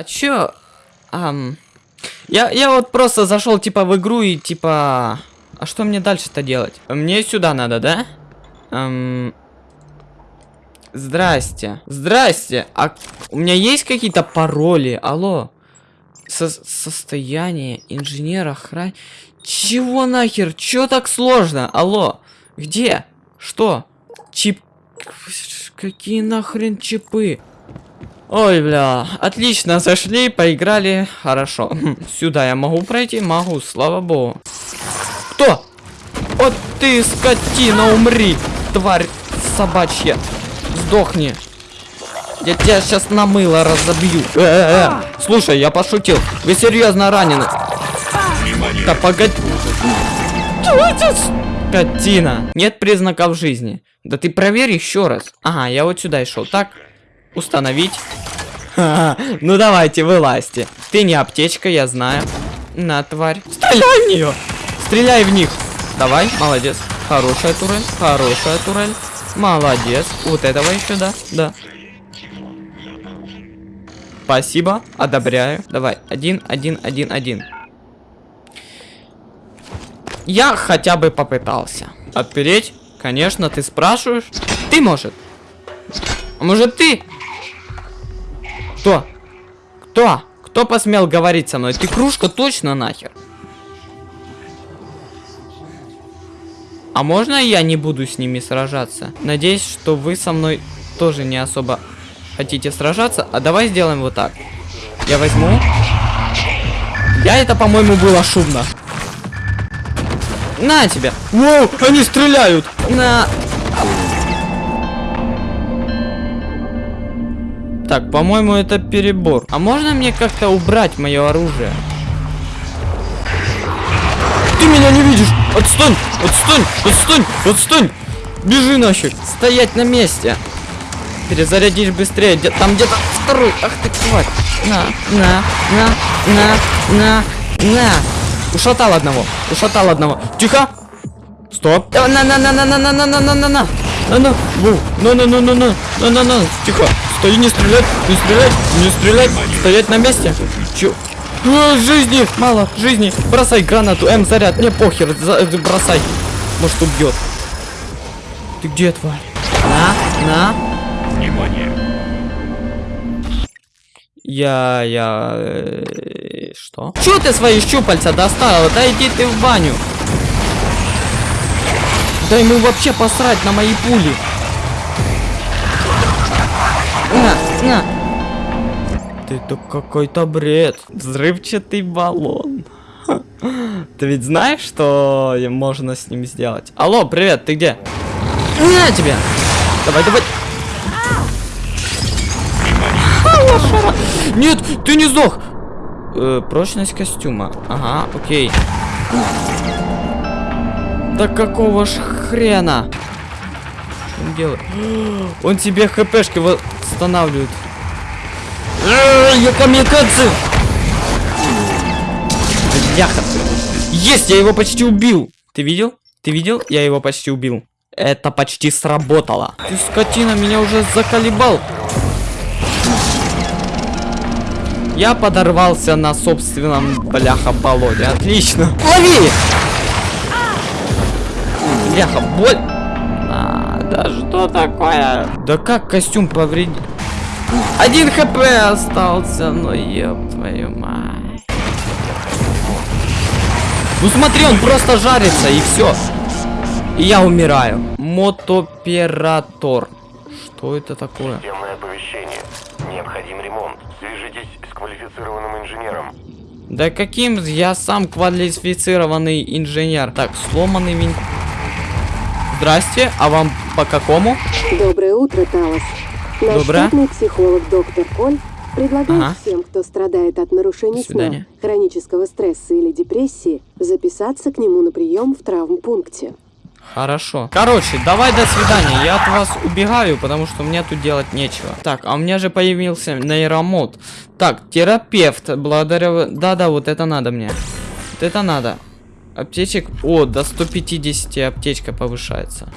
А чё? Ам... Я, я вот просто зашел типа в игру и типа... А что мне дальше-то делать? Мне сюда надо, да? Ам... Здрасте. Здрасте. А у меня есть какие-то пароли? Алло. Со состояние инженера охран... Чего нахер? Чё так сложно? Алло. Где? Что? Чип... Какие нахрен чипы? Ой, бля, отлично, зашли, поиграли, хорошо. Сюда я могу пройти? Могу, слава богу. Кто? Вот ты, скотина, умри, тварь собачья. Сдохни. Я тебя сейчас на мыло разобью. Э -э -э. Слушай, я пошутил. Вы серьезно ранены. Да погоди. Скотина. Нет признаков жизни. Да ты проверь еще раз. Ага, я вот сюда и шел. Так, установить. ну давайте, вылазьте. Ты не аптечка, я знаю. На, тварь. Стреляй в нее! Стреляй в них! Давай, молодец. Хорошая турель, хорошая турель. Молодец. Вот этого еще, да? Да. Спасибо, одобряю. Давай, один, один, один, один. Я хотя бы попытался. Отпереть? Конечно, ты спрашиваешь. Ты, может? Может, ты? Кто? Кто? Кто посмел говорить со мной? Ты кружка точно нахер? А можно я не буду с ними сражаться? Надеюсь, что вы со мной тоже не особо хотите сражаться. А давай сделаем вот так. Я возьму. Я это, по-моему, было шумно. На тебя. Воу, они стреляют. На. Так, по-моему, это перебор. А можно мне как-то убрать мое оружие? Ты меня не видишь! Отстань! Отстань! Отстань! Отстань! Бежи нафиг! Стоять на месте! Перезарядишь быстрее. Где там где-то второй. Ах ты тварь. На, на, на, на, на, на. Ушатал одного. Ушатал одного. Тихо. Стоп. На, на, на, на, на, на, на, на, на, на, на, на. На, на, на, на, на, на, на. Тихо. Стой, не стрелять, не стрелять, не стрелять. Стоять на месте. Чё? А, жизни, мало, жизни. Бросай гранату, М, заряд. Мне похер, за, бросай. Может убьет. Ты где, тварь? На, на. Внимание. Я, я... Э, что? Чё ты свои щупальца достала? Да иди ты в баню. Да ему вообще посрать на мои пули. На, на. Это какой-то бред. Взрывчатый баллон. Ты ведь знаешь, что можно с ним сделать? Алло, привет, ты где? На тебя! Давай, давай. Нет, ты не сдох. Э, прочность костюма. Ага, окей. Да какого ж хрена? Он делает? Он тебе хпшки восстанавливает. Э, я камикадзе! Бляха. Есть, я его почти убил. Ты видел? Ты видел? Я его почти убил. Это почти сработало. Ты скотина, меня уже заколебал. Я подорвался на собственном бляха болоте. Отлично. Лови! Бляха, боль. Да что такое? Да как костюм повредил? Один хп остался, ну ёб твою мать. Ну смотри, он просто жарится и все. И я умираю. Мотоператор. Что это такое? Системное оповещение. Необходим ремонт. Свяжитесь с квалифицированным инженером. Да каким? Я сам квалифицированный инженер. Так, сломанный вин... Здрасте, а вам по какому? Доброе утро, Талос. Наш Доброе. психолог доктор Коль предлагает Ага. всем, кто страдает от нарушений сна, хронического стресса или депрессии, записаться к нему на прием в травмпункте. Хорошо. Короче, давай до свидания. Я от вас убегаю, потому что мне тут делать нечего. Так, а у меня же появился нейромод. Так, терапевт. Благодаря... Да-да, вот это надо мне. Вот это надо. Аптечек... О, до 150 аптечка повышается.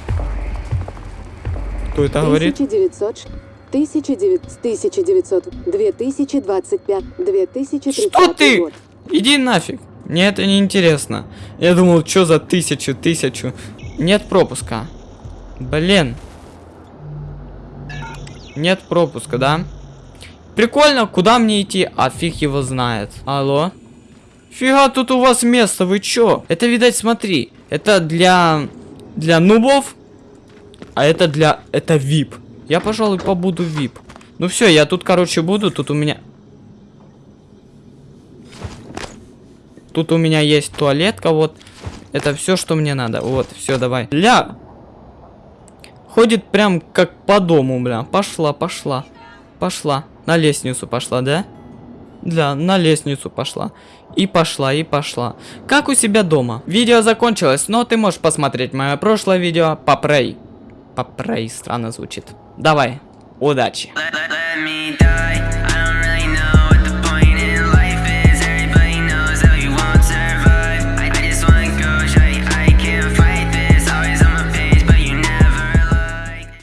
Кто это говорит? 1900... 1900, 1900, 2025, 2030 Что ты? год. Иди нафиг. Мне это не интересно. Я думал, что за тысячу, тысячу. Нет пропуска. Блин. Нет пропуска, да? Прикольно, куда мне идти? А фиг его знает. Алло? Фига тут у вас место, вы чё? Это, видать, смотри. Это для... Для нубов. А это для... Это VIP. Я, пожалуй, побуду VIP. Ну все, я тут, короче, буду. Тут у меня... Тут у меня есть туалетка, вот. Это все, что мне надо. Вот, все, давай. Ля! Ходит прям как по дому, бля. Пошла, пошла. Пошла. На лестницу пошла, да? Да, на лестницу пошла. И пошла, и пошла. Как у себя дома. Видео закончилось, но ты можешь посмотреть мое прошлое видео. Попрей. Попрей, странно звучит. Давай, удачи.